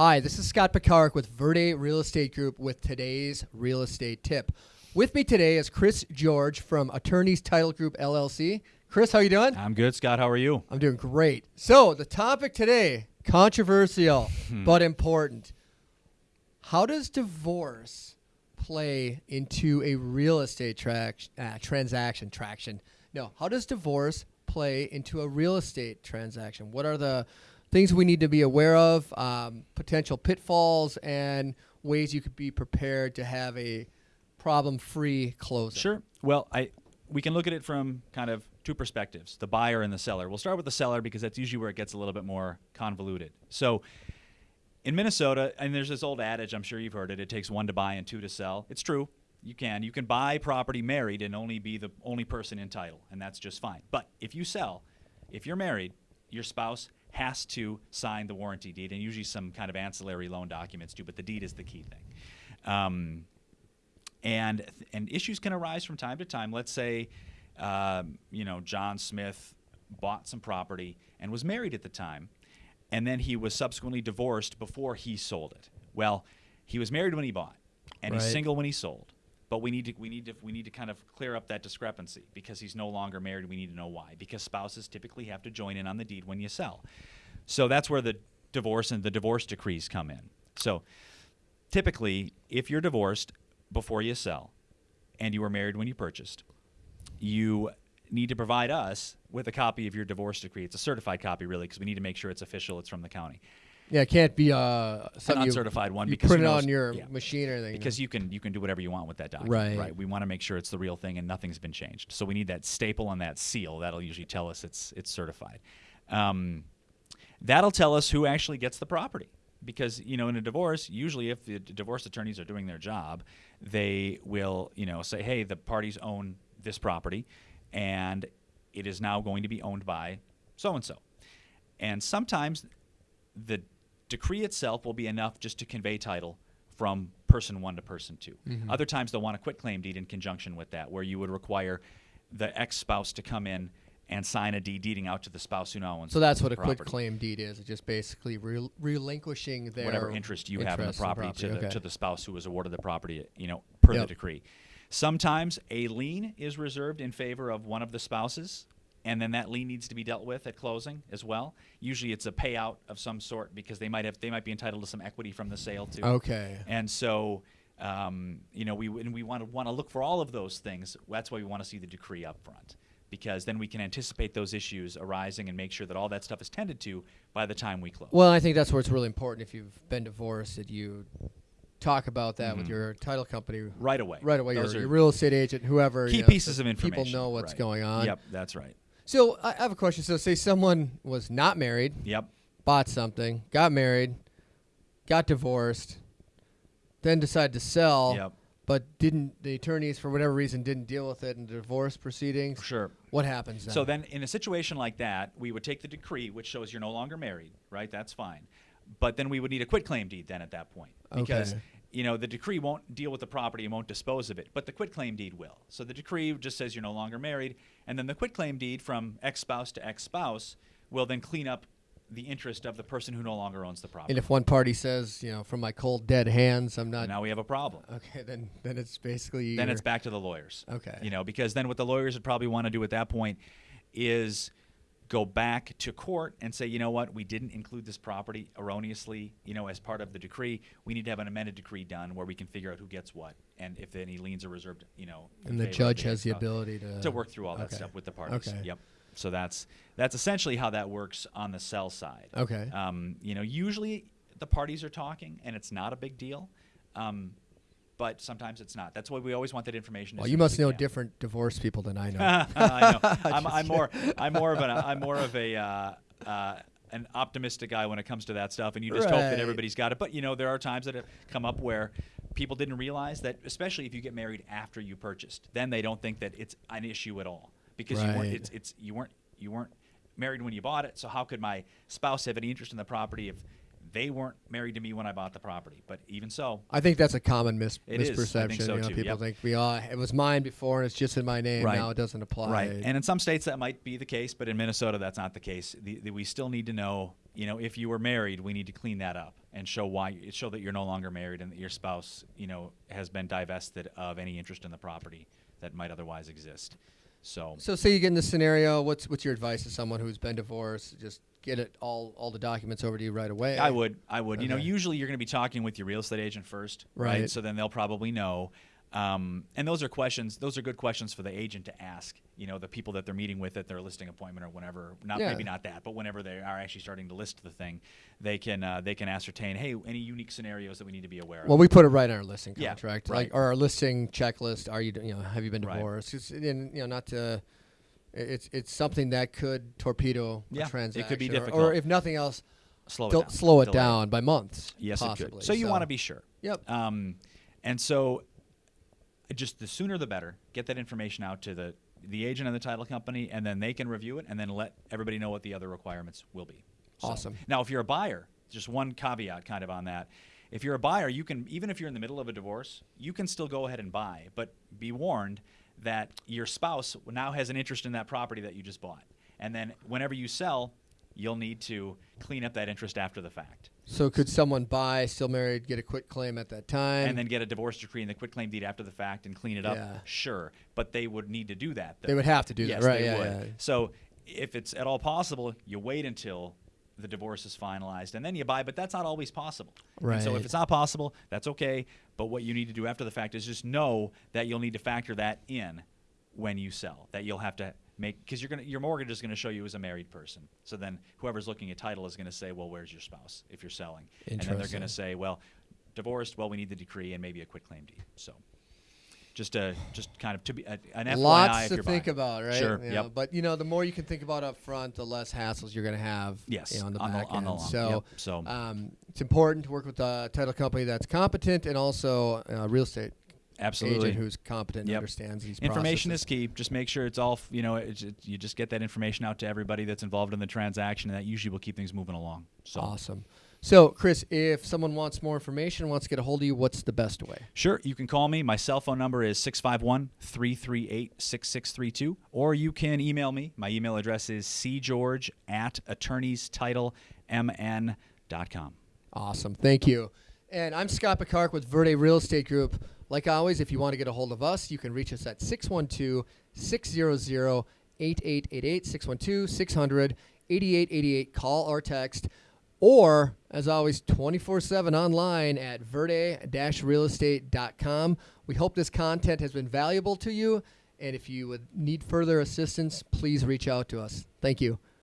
Hi, this is Scott Pekarik with Verde Real Estate Group with today's real estate tip. With me today is Chris George from Attorneys Title Group LLC. Chris, how you doing? I'm good, Scott. How are you? I'm doing great. So, the topic today, controversial but important. How does divorce play into a real estate trac- uh, transaction traction? No, how does divorce play into a real estate transaction? What are the things we need to be aware of, um, potential pitfalls, and ways you could be prepared to have a problem-free closing? Sure. Well, I we can look at it from kind of two perspectives: the buyer and the seller. We'll start with the seller because that's usually where it gets a little bit more convoluted. So, in Minnesota, and there's this old adage, I'm sure you've heard it: it takes one to buy and two to sell. It's true. You can you can buy property married and only be the only person in title, and that's just fine. But if you sell, if you're married, your spouse has to sign the warranty deed, and usually some kind of ancillary loan documents too. But the deed is the key thing. Um, and and issues can arise from time to time. Let's say, um, you know, John Smith bought some property and was married at the time, and then he was subsequently divorced before he sold it. Well, he was married when he bought, and he's single when he sold. But we need to we need to we need to kind of clear up that discrepancy because he's no longer married. We need to know why because spouses typically have to join in on the deed when you sell. So that's where the divorce and the divorce decrees come in. So typically, if you're divorced before you sell and you were married when you purchased, you need to provide us with a copy of your divorce decree. It's a certified copy, really, because we need to make sure it's official. It's from the county. Yeah, it can't be uh, An something you- uncertified one you because put who it on your yeah. machine or anything. Because you can you can do whatever you want with that document. Right. Right. We want to make sure it's the real thing and nothing's been changed. So we need that staple and that seal. That'll usually tell us it's it's certified. Um, that'll tell us who actually gets the property. Because you know, in a divorce, usually if the divorce attorneys are doing their job, they will you know say, hey, the parties own this property, and it is now going to be owned by so and so. And sometimes the decree itself will be enough just to convey title from person one to person 2 Mm-hmm. Other times they'll want a quit claim deed in conjunction with that, where you would require the ex spouse to come in and sign a deed deeding out to the spouse who now owns So that's what a property. claim deed is. It's just basically rel- relinquishing their whatever interest you have in the interest property, to, the, to the spouse who was awarded the property, you know, per the decree. Sometimes a lien is reserved in favor of one of the spouses, and then that lien needs to be dealt with at closing as well. Usually, it's a payout of some sort because they might have they might be entitled to some equity from the sale too. Okay. And so, um, you know, we and we want to want to look for all of those things. That's why we want to see the decree up front, because then we can anticipate those issues arising and make sure that all that stuff is tended to by the time we close. Well, I think that's where it's really important if you've been divorced that you talk about that with your title company right away. right away. Your, Mm-hmm. Your real estate agent, whoever. key you know, pieces so of information. People know what's Right. going on. Yep, that's right. So I have a question. So say someone was not married, Yep. bought something, got married, got divorced, then decided to sell. Yep. But didn't the attorneys for whatever reason didn't deal with it in the divorce proceedings? Sure. What happens then? So then, in a situation like that, we would take the decree, which shows you're no longer married, right? That's fine. But then we would need a quit claim deed then at that point, because Okay. You know the decree won't deal with the property and won't dispose of it, but the quitclaim deed will. So the decree just says you're no longer married, and then the quitclaim deed from ex-spouse to ex-spouse will then clean up the interest of the person who no longer owns the property. and if one party says, you know, from my cold dead hands, I'm not. now we have a problem. Okay, then then it's basically then it's back to the lawyers. Okay. You know, because then what the lawyers would probably want to do at that point is go back to court and say, you know what, we didn't include this property erroneously, you know, as part of the decree. We need to have an amended decree done where we can figure out who gets what and if any liens are reserved, you know. and the judge has the ability to to work through all that okay. stuff with the parties. Okay. Yep. So that's that's essentially how that works on the sell side. Okay. Um, you know, usually the parties are talking and it's not a big deal. Um, but sometimes it's not. That's why we always want that information. Well, you must know can. different divorce people than I know. I know. I'm, I'm more. I'm more of an. I'm more of a. Uh, uh, an optimistic guy when it comes to that stuff, and you just hope that everybody's got it. But you know, there are times that have come up where people didn't realize that, especially if you get married after you purchased, then they don't think that it's an issue at all because you weren't. It's, it's you weren't you weren't married when you bought it. So how could my spouse have any interest in the property if they weren't married to me when I bought the property. But even so, I think that's a common mis- It is. I misperception. think so, you know, too. people Yep. think we all it was mine before and it's just in my name Right. now. It doesn't apply. Right. And in some states that might be the case, but in Minnesota that's not the case. The, the, we still need to know, you know, if you were married, we need to clean that up and show why show that you're no longer married and that your spouse, you know, has been divested of any interest in the property that might otherwise exist. So, So say you get in this scenario, what's what's your advice to someone who's been divorced? Just get it all all the documents over to you right away. I would, I would. You know, usually you're going to be talking with your real estate agent first, Right. So then they'll probably know. Um, and those are questions. Those are good questions for the agent to ask. You know, the people that they're meeting with at their listing appointment or whenever. Not Yeah. maybe not that, but whenever they are actually starting to list the thing, they can uh, they can ascertain. Hey, any unique scenarios that we need to be aware of. Well, we put it right in our listing Yeah, contract, right. like or our listing checklist. Are you you know have you been divorced? It's, and you know not to. It's it's something that could torpedo Yeah, a it could be or- difficult. or, if nothing else, slow it down. slow it delay down by months. Yes, possibly. it could. So you want to be sure. Yep. Um, and so, just the sooner the better. Get that information out to the the agent and the title company, and then they can review it, and then let everybody know what the other requirements will be. So- Awesome. Now, if you're a buyer, just one caveat, kind of on that. If you're a buyer, you can even if you're in the middle of a divorce, you can still go ahead and buy, but be warned that your spouse now has an interest in that property that you just bought, and then whenever you sell, you'll need to clean up that interest after the fact. So could someone buy, still married, get a quit claim at that time? and then get a divorce decree and the quit claim deed after the fact and clean it up. Yeah. Sure, but they would need to do that. Though. They would have to do that, right, They yeah, would. yeah. So if it's at all possible, you wait until the divorce is finalized and then you buy. But that's not always possible. And so if it's not possible, that's okay. But what you need to do after the fact is just know that you'll need to factor that in when you sell. That you'll have to make because you're gonna your mortgage is going to show you as a married person. So then whoever's looking at title is going to say, well, where's your spouse if you're selling? And then they're gonna say, well, divorced. Well, we need the decree and maybe a quit claim deed. So. Just a, just kind of to be a, an FYI Lots to think buying. about, right? Sure. You yep. know, But you know, the more you can think about up front, the less hassles you're going to have. Yes, You know, on the on the- back on the end. long- So, yep, so- um, it's important to work with a title company that's competent and also a real estate Absolutely. agent who's competent and Yep. understands these Information processes. is key. Just make sure it's all, you know, it's, it, you just get that information out to everybody that's involved in the transaction, and that usually will keep things moving along. So, Awesome. So, Chris, if someone wants more information, wants to get a hold of you, what's the best way? sure, you can call me. My cell phone number is 651 338 6632, or you can email me. My email address is cgeorge at attorneystitlemn.com. Awesome. Thank you. And I'm Scott Pekarik with Verde Real Estate Group. Like always, if you want to get a hold of us, you can reach us at 612 600 8888, 612 600 8888. Call or text. Or, as always, 24 7 online at verde realestate.com. We hope this content has been valuable to you. And if you would need further assistance, please reach out to us. Thank you.